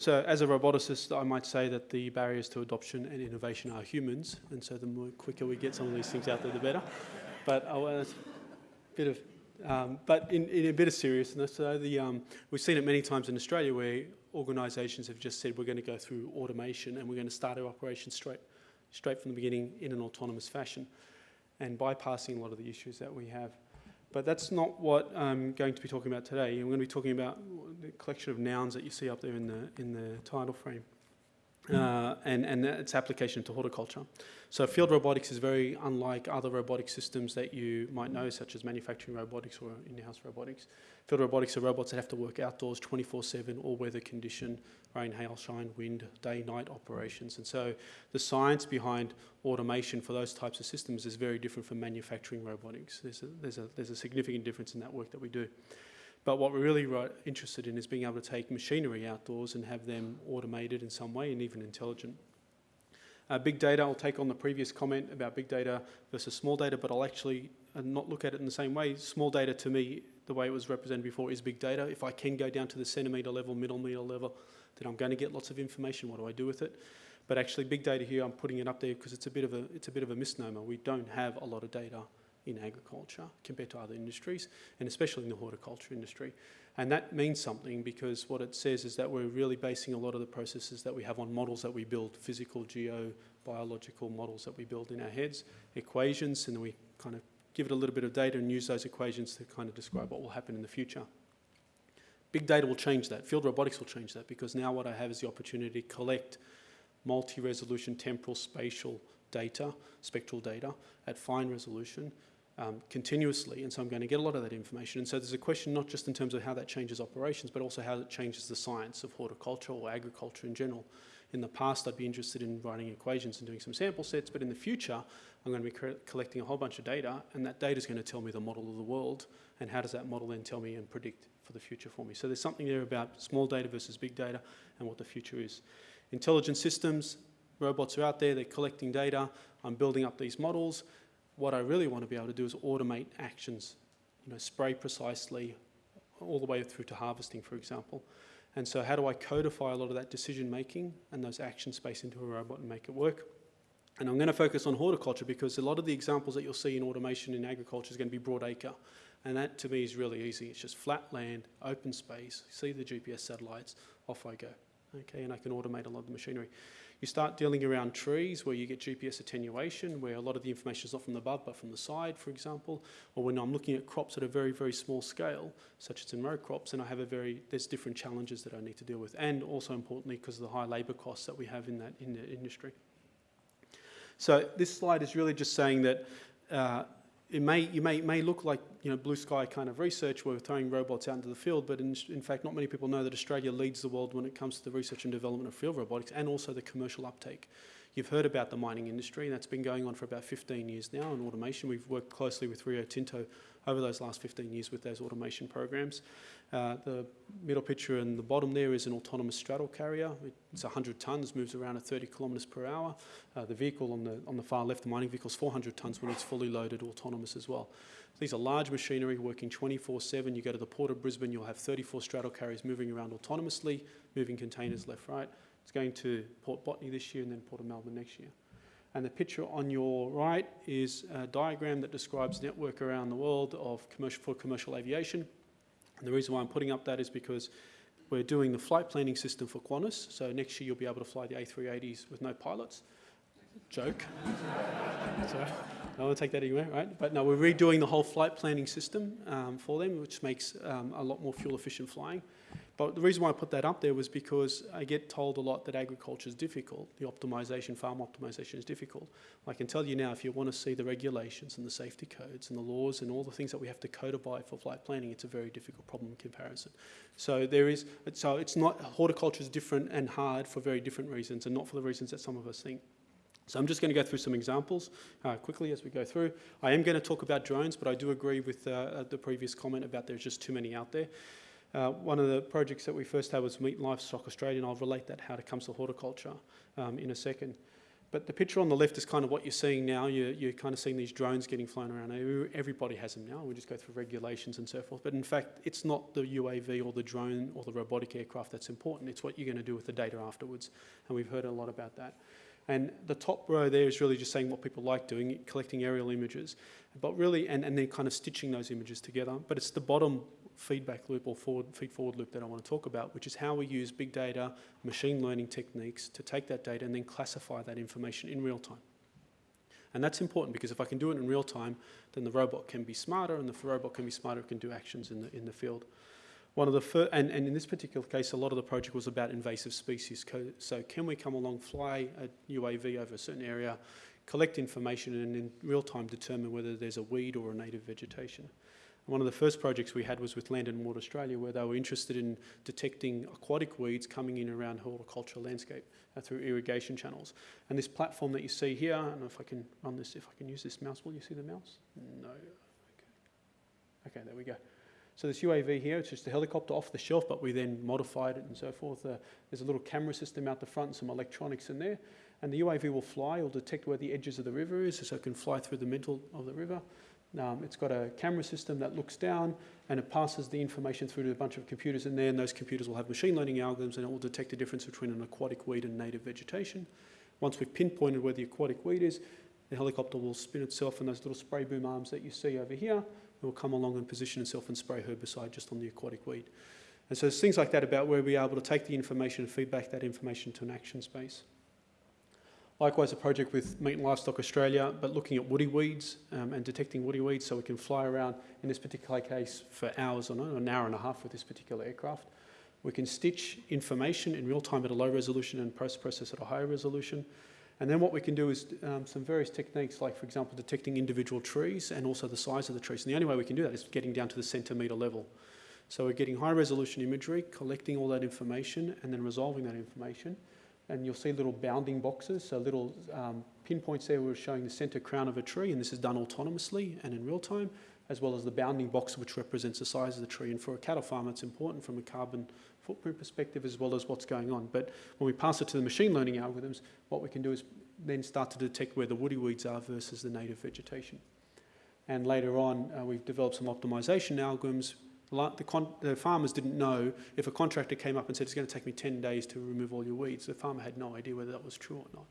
So as a roboticist, I might say that the barriers to adoption and innovation are humans, and so the more quicker we get some of these things out there, the better. But well, a bit of, um, but in, in, a bit of seriousness, so the, um, we've seen it many times in Australia where organisations have just said we're going to go through automation and we're going to start our operations straight, straight from the beginning in an autonomous fashion, and bypassing a lot of the issues that we have. But that's not what I'm going to be talking about today. I'm going to be talking about the collection of nouns that you see up there in the, in the title frame. Uh, and, and its application to horticulture. So field robotics is very unlike other robotic systems that you might know, such as manufacturing robotics or in-house robotics. Field robotics are robots that have to work outdoors 24-7, all weather condition, rain, hail, shine, wind, day, night operations. And so the science behind automation for those types of systems is very different from manufacturing robotics. There's a, there's a, there's a significant difference in that work that we do. But what we're really interested in is being able to take machinery outdoors and have them automated in some way and even intelligent. Uh, big data, I'll take on the previous comment about big data versus small data, but I'll actually uh, not look at it in the same way. Small data to me, the way it was represented before, is big data. If I can go down to the centimetre level, millimetre level, then I'm going to get lots of information. What do I do with it? But actually, big data here, I'm putting it up there because it's a bit of a it's a bit of a misnomer. We don't have a lot of data in agriculture compared to other industries, and especially in the horticulture industry. And that means something because what it says is that we're really basing a lot of the processes that we have on models that we build, physical, geo, biological models that we build in our heads, equations, and then we kind of give it a little bit of data and use those equations to kind of describe what will happen in the future. Big data will change that. Field robotics will change that because now what I have is the opportunity to collect multi-resolution temporal spatial data, spectral data, at fine resolution um, continuously, and so I'm going to get a lot of that information. And so there's a question not just in terms of how that changes operations, but also how it changes the science of horticulture or agriculture in general. In the past, I'd be interested in writing equations and doing some sample sets, but in the future, I'm going to be collecting a whole bunch of data, and that data is going to tell me the model of the world, and how does that model then tell me and predict for the future for me. So there's something there about small data versus big data and what the future is. Intelligent systems, robots are out there, they're collecting data, I'm building up these models, what I really want to be able to do is automate actions, you know, spray precisely all the way through to harvesting, for example. And so how do I codify a lot of that decision making and those action space into a robot and make it work? And I'm going to focus on horticulture because a lot of the examples that you'll see in automation in agriculture is going to be broad acre. And that to me is really easy. It's just flat land, open space, see the GPS satellites, off I go. Okay, and I can automate a lot of the machinery. You start dealing around trees where you get GPS attenuation, where a lot of the information is not from the above but from the side, for example, or when I'm looking at crops at a very, very small scale, such as in row crops, and I have a very, there's different challenges that I need to deal with, and also importantly because of the high labour costs that we have in that in the industry. So this slide is really just saying that uh, it may, you may, may look like you know, blue sky kind of research where we're throwing robots out into the field, but in, in fact, not many people know that Australia leads the world when it comes to the research and development of field robotics and also the commercial uptake. You've heard about the mining industry, and that's been going on for about 15 years now in automation. We've worked closely with Rio Tinto over those last 15 years with those automation programs. Uh, the middle picture in the bottom there is an autonomous straddle carrier. It's 100 tonnes, moves around at 30 kilometres per hour. Uh, the vehicle on the, on the far left, the mining vehicle, is 400 tonnes when it's fully loaded, autonomous as well. These are large machinery working 24-7. You go to the Port of Brisbane, you'll have 34 straddle carriers moving around autonomously, moving containers left, right. It's going to Port Botany this year and then Port of Melbourne next year. And the picture on your right is a diagram that describes network around the world of commercial, for commercial aviation. And the reason why I'm putting up that is because we're doing the flight planning system for Qantas. So next year you'll be able to fly the A380s with no pilots. Joke. Sorry. I want to take that anywhere, right? But no, we're redoing the whole flight planning system um, for them, which makes um, a lot more fuel efficient flying. But the reason why I put that up there was because I get told a lot that agriculture is difficult. The optimization, farm optimization is difficult. I can tell you now, if you want to see the regulations and the safety codes and the laws and all the things that we have to codify for flight planning, it's a very difficult problem in comparison. So there is, so it's not, horticulture is different and hard for very different reasons and not for the reasons that some of us think. So I'm just going to go through some examples uh, quickly as we go through. I am going to talk about drones, but I do agree with uh, the previous comment about there's just too many out there. Uh, one of the projects that we first had was Meat Livestock Australia, and I'll relate that how it comes to horticulture um, in a second. But the picture on the left is kind of what you're seeing now. You're, you're kind of seeing these drones getting flown around. Everybody has them now. We just go through regulations and so forth. But in fact, it's not the UAV or the drone or the robotic aircraft that's important. It's what you're going to do with the data afterwards. And we've heard a lot about that. And the top row there is really just saying what people like doing, collecting aerial images, but really, and, and then kind of stitching those images together. But it's the bottom feedback loop or forward, feed forward loop that I want to talk about, which is how we use big data, machine learning techniques to take that data and then classify that information in real time. And that's important because if I can do it in real time, then the robot can be smarter, and the robot can be smarter, it can do actions in the, in the field. One of the fir- and, and in this particular case, a lot of the project was about invasive species. So can we come along, fly a UAV over a certain area, collect information, and in real time determine whether there's a weed or a native vegetation? One of the first projects we had was with Land and Water Australia, where they were interested in detecting aquatic weeds coming in around horticultural landscape uh, through irrigation channels. And this platform that you see here, I don't know if I can run this, if I can use this mouse, will you see the mouse? No. Okay, okay there we go. So this UAV here, it's just a helicopter off the shelf, but we then modified it and so forth. Uh, there's a little camera system out the front some electronics in there. And the UAV will fly, it'll detect where the edges of the river is, so it can fly through the middle of the river. Um, it's got a camera system that looks down and it passes the information through to a bunch of computers in there, and those computers will have machine learning algorithms and it will detect the difference between an aquatic weed and native vegetation. Once we've pinpointed where the aquatic weed is, the helicopter will spin itself and those little spray boom arms that you see over here it will come along and position itself and spray herbicide just on the aquatic weed. And so there's things like that about where we're able to take the information and feed back that information to an action space. Likewise, a project with Meat and Livestock Australia, but looking at woody weeds um, and detecting woody weeds so we can fly around, in this particular case, for hours or no, an hour and a half with this particular aircraft. We can stitch information in real time at a low resolution and post-process at a higher resolution. And then what we can do is um, some various techniques, like, for example, detecting individual trees and also the size of the trees. And the only way we can do that is getting down to the centimetre level. So we're getting high resolution imagery, collecting all that information, and then resolving that information and you'll see little bounding boxes, so little um, pinpoints there we're showing the centre crown of a tree, and this is done autonomously and in real time, as well as the bounding box which represents the size of the tree. And for a cattle farmer, it's important from a carbon footprint perspective as well as what's going on. But when we pass it to the machine learning algorithms, what we can do is then start to detect where the woody weeds are versus the native vegetation. And later on, uh, we've developed some optimization algorithms the, the, farmers didn't know if a contractor came up and said it's going to take me 10 days to remove all your weeds. The farmer had no idea whether that was true or not.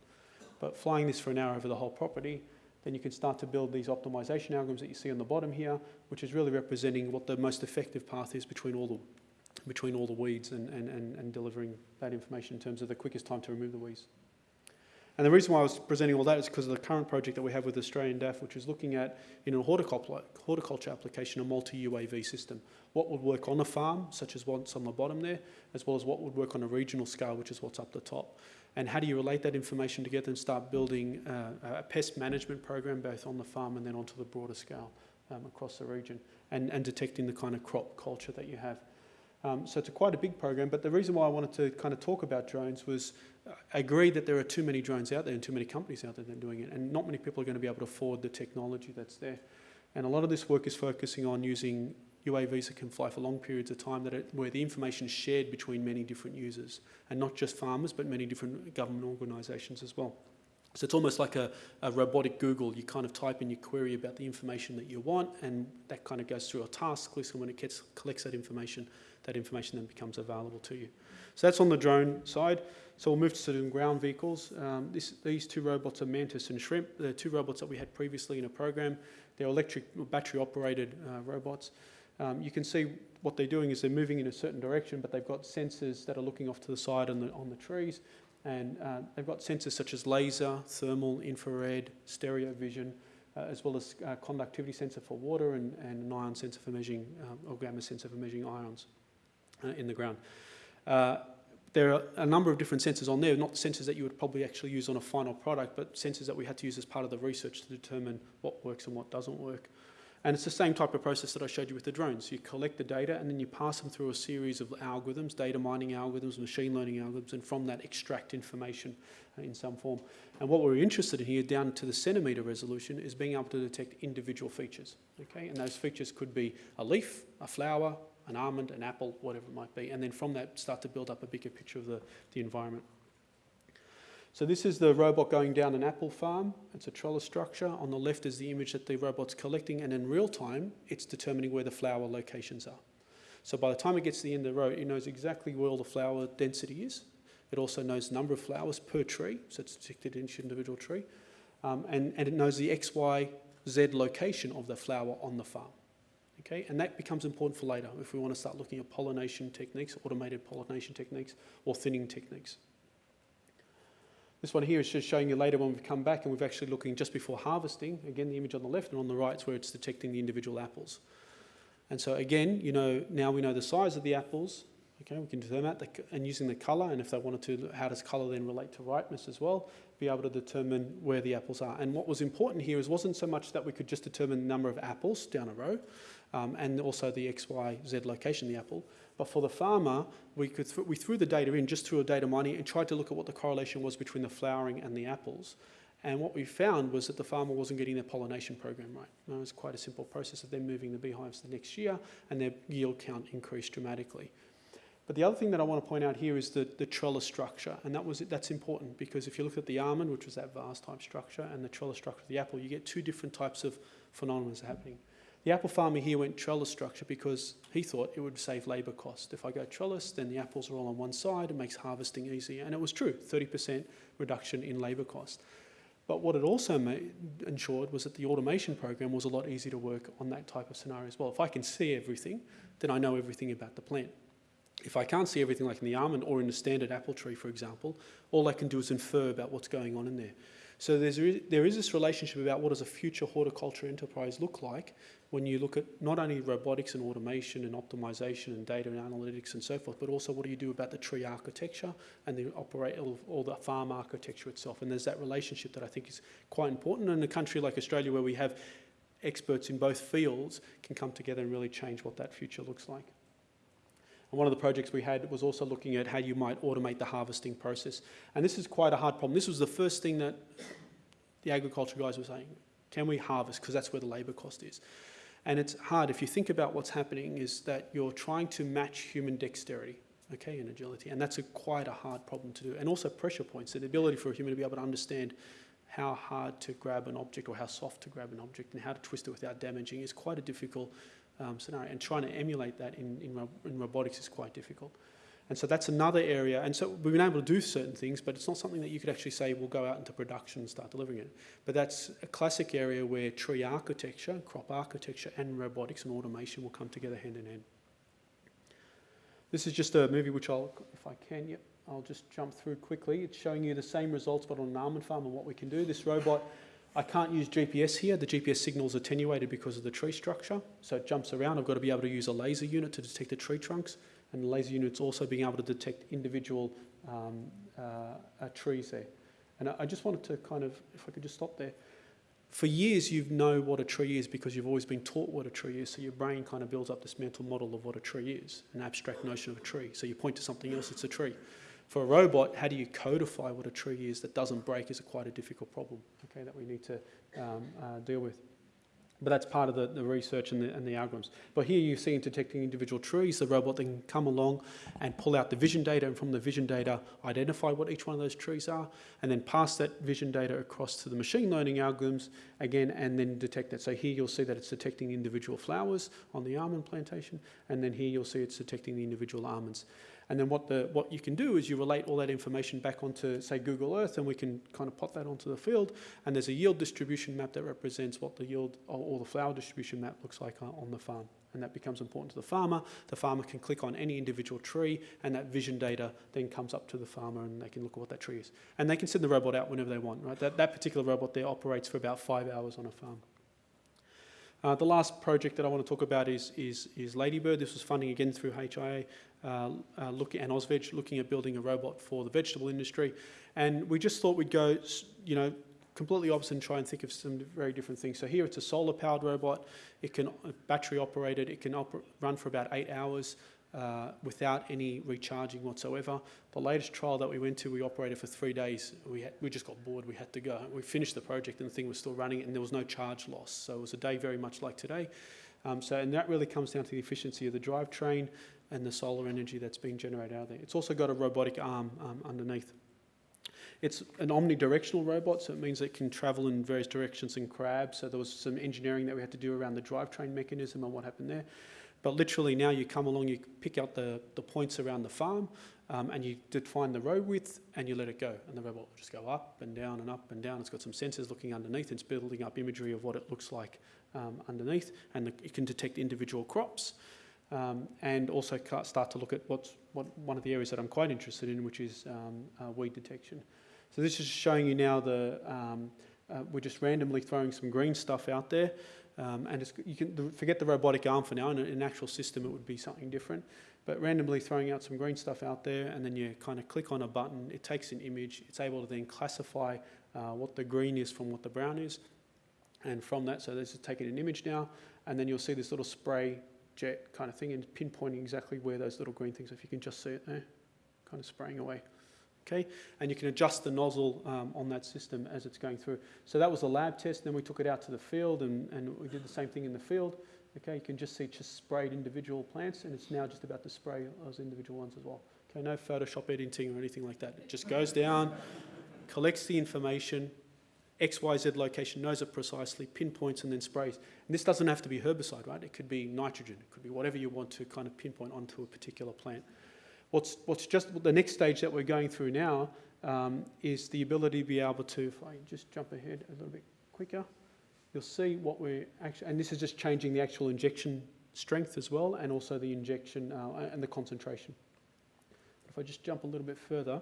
But flying this for an hour over the whole property, then you can start to build these optimization algorithms that you see on the bottom here, which is really representing what the most effective path is between all the, between all the weeds and, and, and, and delivering that information in terms of the quickest time to remove the weeds. And the reason why I was presenting all that is because of the current project that we have with Australian DAF, which is looking at, in a horticulture, application, a multi-UAV system. What would work on a farm, such as what's on the bottom there, as well as what would work on a regional scale, which is what's up the top. And how do you relate that information together and start building uh, a pest management program, both on the farm and then onto the broader scale um, across the region, and, and detecting the kind of crop culture that you have. Um, so it's a quite a big program, but the reason why I wanted to kind of talk about drones was I agree that there are too many drones out there and too many companies out there that are doing it, and not many people are going to be able to afford the technology that's there. And a lot of this work is focusing on using UAVs that can fly for long periods of time, that where the information is shared between many different users, and not just farmers, but many different government organisations as well. So it's almost like a, a, robotic Google. You kind of type in your query about the information that you want, and that kind of goes through a task list, and when it gets, collects that information, that information then becomes available to you. So that's on the drone side. So we'll move to some ground vehicles. Um, this, these two robots are Mantis and Shrimp. They're two robots that we had previously in a program. They're electric, battery operated uh, robots. Um, you can see what they're doing is they're moving in a certain direction, but they've got sensors that are looking off to the side on the, on the trees. And uh, they've got sensors such as laser, thermal, infrared, stereo vision, uh, as well as uh, conductivity sensor for water and, and an ion sensor for measuring, um, or gamma sensor for measuring ions uh, in the ground. Uh, there are a number of different sensors on there, not sensors that you would probably actually use on a final product, but sensors that we had to use as part of the research to determine what works and what doesn't work. And it's the same type of process that I showed you with the drones. You collect the data and then you pass them through a series of algorithms, data mining algorithms, machine learning algorithms, and from that extract information uh, in some form. And what we're interested in here, down to the centimetre resolution, is being able to detect individual features. Okay, and those features could be a leaf, a flower, an almond, an apple, whatever it might be. And then from that, start to build up a bigger picture of the, the environment. So this is the robot going down an apple farm. It's a trellis structure. On the left is the image that the robot's collecting, and in real time, it's determining where the flower locations are. So by the time it gets to the end of the row, it knows exactly where all the flower density is. It also knows the number of flowers per tree, so it's detected in each individual tree. Um, and, and it knows the X, Y, Z location of the flower on the farm. Okay, and that becomes important for later if we want to start looking at pollination techniques, automated pollination techniques, or thinning techniques. This one here is just showing you later when we've come back and we're actually looking just before harvesting. Again, the image on the left and on the right is where it's detecting the individual apples. And so again, you know, now we know the size of the apples. Okay, we can determine that and using the colour, and if they wanted to, how does colour then relate to ripeness as well? Be able to determine where the apples are. And what was important here is wasn't so much that we could just determine the number of apples down a row, um, and also the X, Y, Z location of the apple. But for the farmer, we, could th we threw the data in just through a data mining and tried to look at what the correlation was between the flowering and the apples. And what we found was that the farmer wasn't getting their pollination program right. it was quite a simple process of them moving the beehives the next year and their yield count increased dramatically. But the other thing that I want to point out here is the, the trellis structure, and that was that's important because if you look at the almond, which was that vase type structure, and the trellis structure of the apple, you get two different types of phenomena happening. The apple farmer here went trellis structure because he thought it would save labour cost. If I go trellis, then the apples are all on one side, it makes harvesting easier. And it was true, 30% reduction in labour cost. But what it also made, ensured was that the automation program was a lot easier to work on that type of scenario as well. If I can see everything, then I know everything about the plant. If I can't see everything like in the almond or in the standard apple tree, for example, all I can do is infer about what's going on in there. So there is this relationship about what does a future horticulture enterprise look like when you look at not only robotics and automation and optimization and data and analytics and so forth, but also what do you do about the tree architecture and the operate or the farm architecture itself. And there's that relationship that I think is quite important. in a country like Australia where we have experts in both fields can come together and really change what that future looks like. One of the projects we had was also looking at how you might automate the harvesting process. And this is quite a hard problem. This was the first thing that the agriculture guys were saying, can we harvest? Because that's where the labour cost is. And it's hard. If you think about what's happening is that you're trying to match human dexterity, okay, and agility. And that's a, quite a hard problem to do. And also pressure points, so the ability for a human to be able to understand how hard to grab an object or how soft to grab an object and how to twist it without damaging is quite a difficult um, scenario. And trying to emulate that in, in, in, robotics is quite difficult. And so that's another area. And so we've been able to do certain things, but it's not something that you could actually say we will go out into production and start delivering it. But that's a classic area where tree architecture, crop architecture, and robotics and automation will come together hand in hand. This is just a movie which I'll, if I can, yep, I'll just jump through quickly. It's showing you the same results but on an almond farm and what we can do. This robot I can't use GPS here. The GPS signal is attenuated because of the tree structure. So it jumps around. I've got to be able to use a laser unit to detect the tree trunks. And the laser unit's also being able to detect individual um, uh, uh, trees there. And I, I just wanted to kind of, if I could just stop there. For years, you know what a tree is because you've always been taught what a tree is. So your brain kind of builds up this mental model of what a tree is, an abstract notion of a tree. So you point to something else, it's a tree. For a robot, how do you codify what a tree is that doesn't break is a quite a difficult problem, okay, that we need to um, uh, deal with. But that's part of the, the research and the, and the algorithms. But here you see in detecting individual trees, the robot can come along and pull out the vision data and from the vision data identify what each one of those trees are and then pass that vision data across to the machine learning algorithms again and then detect that. So here you'll see that it's detecting individual flowers on the almond plantation and then here you'll see it's detecting the individual almonds. And then what, the, what you can do is you relate all that information back onto, say, Google Earth, and we can kind of plot that onto the field. And there's a yield distribution map that represents what the yield or, or the flower distribution map looks like on the farm. And that becomes important to the farmer. The farmer can click on any individual tree, and that vision data then comes up to the farmer, and they can look at what that tree is. And they can send the robot out whenever they want. Right? That, that particular robot there operates for about five hours on a farm. Uh, the last project that I want to talk about is, is, is Ladybird. This was funding again through HIA uh, uh, look, and Ausveg, looking at building a robot for the vegetable industry. And we just thought we'd go, you know, completely opposite and try and think of some very different things. So here it's a solar powered robot. It can uh, battery operated. It can run for about eight hours uh, without any recharging whatsoever. The latest trial that we went to, we operated for three days. We, had, we just got bored, we had to go. We finished the project and the thing was still running and there was no charge loss. So it was a day very much like today. Um, so, and that really comes down to the efficiency of the drivetrain and the solar energy that's being generated out of there. It's also got a robotic arm um, underneath. It's an omnidirectional robot, so it means it can travel in various directions and crab. So there was some engineering that we had to do around the drivetrain mechanism and what happened there. But literally now you come along, you pick out the, the points around the farm, um, and you define the road width, and you let it go. And the robot will just go up and down and up and down. It's got some sensors looking underneath. It's building up imagery of what it looks like um, underneath, and the, it can detect individual crops. Um, and also start to look at what's what one of the areas that I'm quite interested in, which is um, uh, weed detection. So this is showing you now the um, uh, we're just randomly throwing some green stuff out there, um, and you can forget the robotic arm for now. In an actual system, it would be something different. But randomly throwing out some green stuff out there, and then you kind of click on a button. It takes an image. It's able to then classify uh, what the green is from what the brown is, and from that, so this is taking an image now, and then you'll see this little spray jet kind of thing and pinpointing exactly where those little green things, if you can just see it there, kind of spraying away. Okay, and you can adjust the nozzle um, on that system as it's going through. So that was the lab test, then we took it out to the field and, and we did the same thing in the field. Okay, you can just see just sprayed individual plants and it's now just about to spray those individual ones as well. Okay, no Photoshop editing or anything like that. It just goes down, collects the information, XYZ location, knows it precisely, pinpoints and then sprays. And this doesn't have to be herbicide, right? It could be nitrogen, it could be whatever you want to kind of pinpoint onto a particular plant. What's, what's just the next stage that we're going through now um, is the ability to be able to, if I just jump ahead a little bit quicker, you'll see what we're actually, and this is just changing the actual injection strength as well, and also the injection uh, and the concentration. If I just jump a little bit further,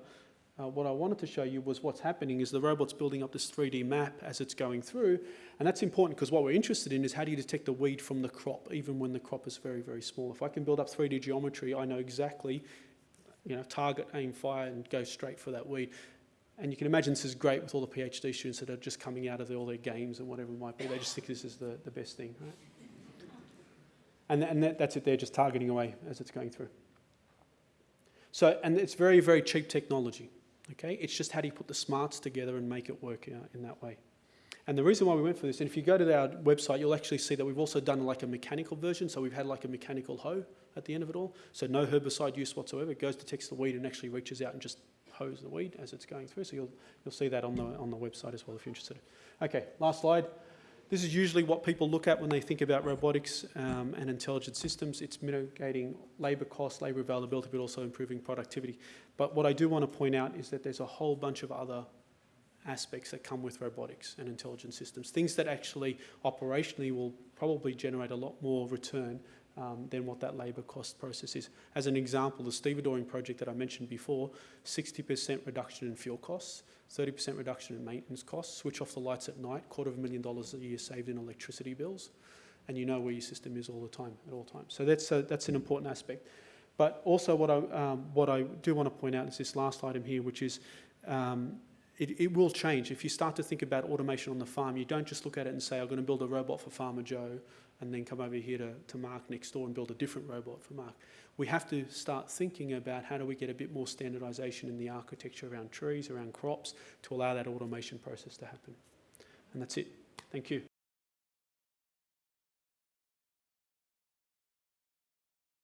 uh, what I wanted to show you was what's happening is the robot's building up this 3D map as it's going through, and that's important because what we're interested in is how do you detect the weed from the crop, even when the crop is very, very small. If I can build up 3D geometry, I know exactly, you know, target, aim, fire, and go straight for that weed. And you can imagine this is great with all the PhD students that are just coming out of the, all their games and whatever it might be. They just think this is the, the best thing, right? And, and that, that's it, they're just targeting away as it's going through. So, and it's very, very cheap technology. Okay, it's just how do you put the smarts together and make it work uh, in that way. And the reason why we went for this, and if you go to our website, you'll actually see that we've also done like a mechanical version. So we've had like a mechanical hoe at the end of it all. So no herbicide use whatsoever. It goes to text the weed and actually reaches out and just hoes the weed as it's going through. So you'll, you'll see that on the, on the website as well if you're interested. Okay, last slide. This is usually what people look at when they think about robotics um, and intelligent systems. It's mitigating labour costs, labour availability, but also improving productivity. But what I do want to point out is that there's a whole bunch of other aspects that come with robotics and intelligent systems, things that actually operationally will probably generate a lot more return um, than what that labour cost process is. As an example, the stevedoring project that I mentioned before, 60% reduction in fuel costs, 30% reduction in maintenance costs, switch off the lights at night, quarter of a million dollars a year saved in electricity bills, and you know where your system is all the time, at all times. So that's, a, that's an important aspect. But also what I, um, what I do want to point out is this last item here, which is um, it, it will change. If you start to think about automation on the farm, you don't just look at it and say, I'm going to build a robot for Farmer Joe and then come over here to, to Mark next door and build a different robot for Mark. We have to start thinking about how do we get a bit more standardization in the architecture around trees, around crops, to allow that automation process to happen. And that's it. Thank you.